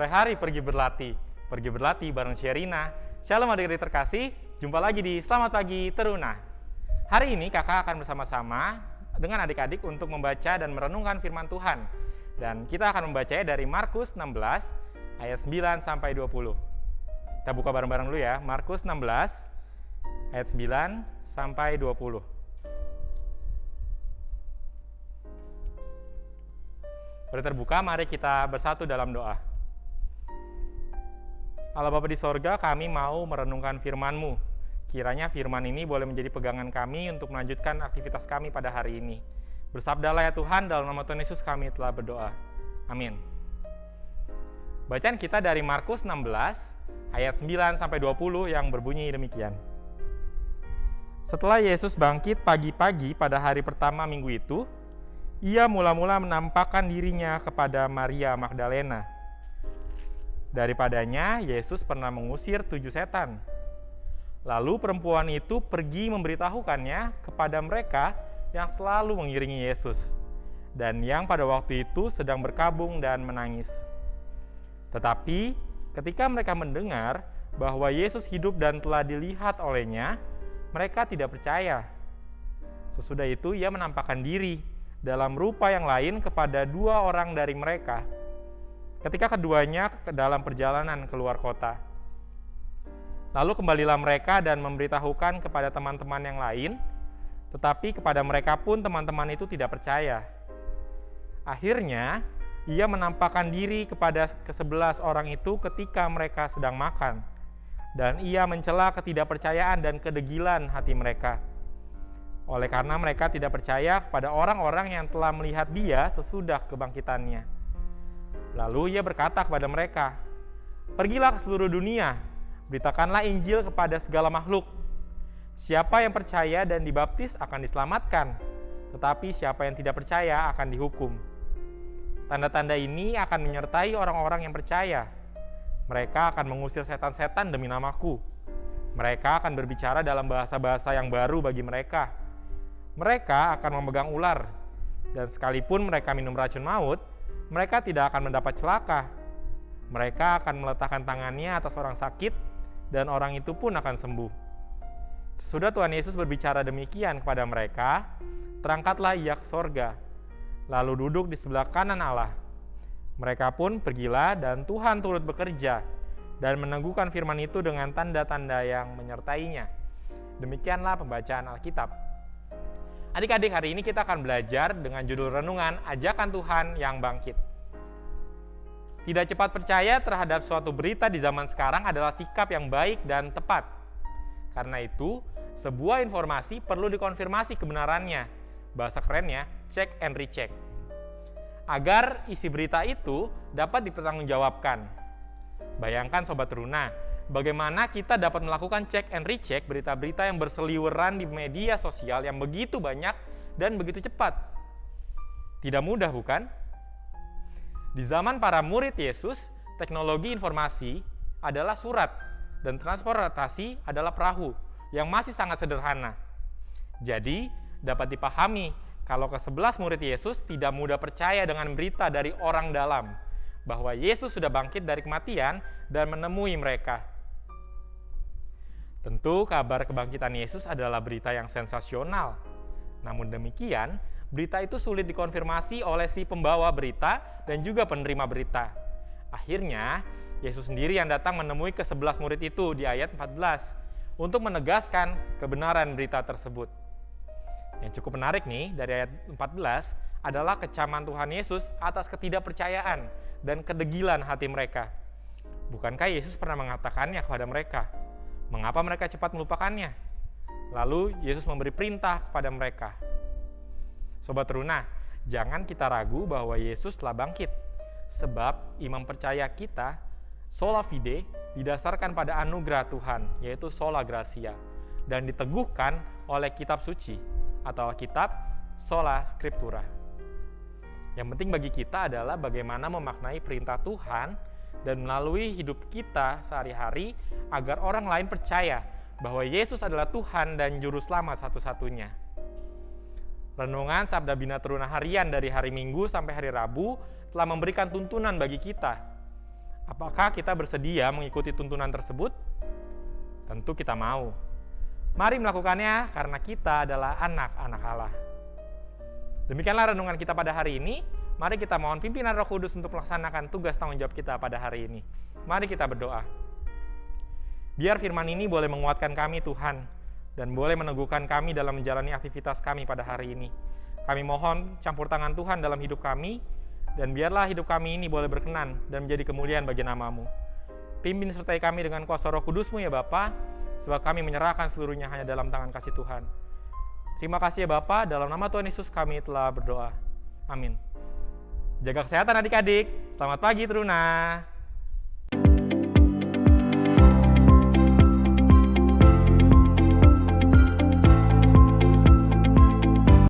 sore hari pergi berlatih. Pergi berlatih bareng Sherina. Shalom adik-adik terkasih, jumpa lagi di Selamat Pagi Teruna. Hari ini kakak akan bersama-sama dengan adik-adik untuk membaca dan merenungkan firman Tuhan. Dan kita akan membacanya dari Markus 16 ayat 9 sampai 20. Kita buka bareng-bareng dulu ya, Markus 16 ayat 9 sampai 20. Sudah terbuka, mari kita bersatu dalam doa. Allah Bapa di sorga, kami mau merenungkan firman-Mu. Kiranya firman ini boleh menjadi pegangan kami untuk melanjutkan aktivitas kami pada hari ini. Bersabdalah ya Tuhan, dalam nama Tuhan Yesus kami telah berdoa. Amin. Bacaan kita dari Markus 16 ayat 9 sampai 20 yang berbunyi demikian. Setelah Yesus bangkit pagi-pagi pada hari pertama minggu itu, ia mula-mula menampakkan dirinya kepada Maria Magdalena. Daripadanya, Yesus pernah mengusir tujuh setan. Lalu perempuan itu pergi memberitahukannya kepada mereka yang selalu mengiringi Yesus, dan yang pada waktu itu sedang berkabung dan menangis. Tetapi ketika mereka mendengar bahwa Yesus hidup dan telah dilihat olehnya, mereka tidak percaya. Sesudah itu, ia menampakkan diri dalam rupa yang lain kepada dua orang dari mereka ketika keduanya ke dalam perjalanan keluar kota. Lalu kembalilah mereka dan memberitahukan kepada teman-teman yang lain, tetapi kepada mereka pun teman-teman itu tidak percaya. Akhirnya, ia menampakkan diri kepada kesebelas orang itu ketika mereka sedang makan, dan ia mencela ketidakpercayaan dan kedegilan hati mereka oleh karena mereka tidak percaya kepada orang-orang yang telah melihat dia sesudah kebangkitannya. Lalu ia berkata kepada mereka, Pergilah ke seluruh dunia, beritakanlah Injil kepada segala makhluk. Siapa yang percaya dan dibaptis akan diselamatkan, tetapi siapa yang tidak percaya akan dihukum. Tanda-tanda ini akan menyertai orang-orang yang percaya. Mereka akan mengusir setan-setan demi namaku. Mereka akan berbicara dalam bahasa-bahasa yang baru bagi mereka mereka akan memegang ular, dan sekalipun mereka minum racun maut, mereka tidak akan mendapat celaka. Mereka akan meletakkan tangannya atas orang sakit, dan orang itu pun akan sembuh. Sudah Tuhan Yesus berbicara demikian kepada mereka, terangkatlah ia ke sorga, lalu duduk di sebelah kanan Allah. Mereka pun pergilah dan Tuhan turut bekerja dan meneguhkan firman itu dengan tanda-tanda yang menyertainya. Demikianlah pembacaan Alkitab. Adik-adik, hari ini kita akan belajar dengan judul renungan Ajakan Tuhan yang Bangkit. Tidak cepat percaya terhadap suatu berita di zaman sekarang adalah sikap yang baik dan tepat. Karena itu, sebuah informasi perlu dikonfirmasi kebenarannya. Bahasa kerennya, check and recheck. Agar isi berita itu dapat dipertanggungjawabkan. Bayangkan Sobat Runa, bagaimana kita dapat melakukan cek and recheck berita-berita yang berseliweran di media sosial yang begitu banyak dan begitu cepat. Tidak mudah bukan? Di zaman para murid Yesus, teknologi informasi adalah surat dan transportasi adalah perahu yang masih sangat sederhana. Jadi, dapat dipahami kalau ke-11 murid Yesus tidak mudah percaya dengan berita dari orang dalam bahwa Yesus sudah bangkit dari kematian dan menemui mereka. Tentu kabar kebangkitan Yesus adalah berita yang sensasional. Namun demikian, berita itu sulit dikonfirmasi oleh si pembawa berita dan juga penerima berita. Akhirnya, Yesus sendiri yang datang menemui ke-11 murid itu di ayat 14 untuk menegaskan kebenaran berita tersebut. Yang cukup menarik nih dari ayat 14 adalah kecaman Tuhan Yesus atas ketidakpercayaan dan kedegilan hati mereka. Bukankah Yesus pernah mengatakannya kepada mereka? Mengapa mereka cepat melupakannya? Lalu Yesus memberi perintah kepada mereka. Sobat Runa, jangan kita ragu bahwa Yesus telah bangkit. Sebab iman percaya kita, sola fide, didasarkan pada anugerah Tuhan, yaitu sola gracia, dan diteguhkan oleh kitab suci atau kitab sola scriptura. Yang penting bagi kita adalah bagaimana memaknai perintah Tuhan dan melalui hidup kita sehari-hari agar orang lain percaya bahwa Yesus adalah Tuhan dan Juru Selamat satu-satunya. Renungan Sabda Bina Teruna harian dari hari Minggu sampai hari Rabu telah memberikan tuntunan bagi kita Apakah kita bersedia mengikuti tuntunan tersebut? Tentu kita mau. Mari melakukannya karena kita adalah anak-anak Allah. Demikianlah renungan kita pada hari ini. Mari kita mohon pimpinan Roh Kudus untuk melaksanakan tugas tanggung jawab kita pada hari ini. Mari kita berdoa. Biar firman ini boleh menguatkan kami Tuhan dan boleh meneguhkan kami dalam menjalani aktivitas kami pada hari ini. Kami mohon campur tangan Tuhan dalam hidup kami dan biarlah hidup kami ini boleh berkenan dan menjadi kemuliaan bagi namamu. Pimpin sertai kami dengan kuasa roh kudusmu ya Bapa, sebab kami menyerahkan seluruhnya hanya dalam tangan kasih Tuhan. Terima kasih ya Bapak, dalam nama Tuhan Yesus kami telah berdoa. Amin. Jaga kesehatan adik-adik. Selamat pagi Teruna.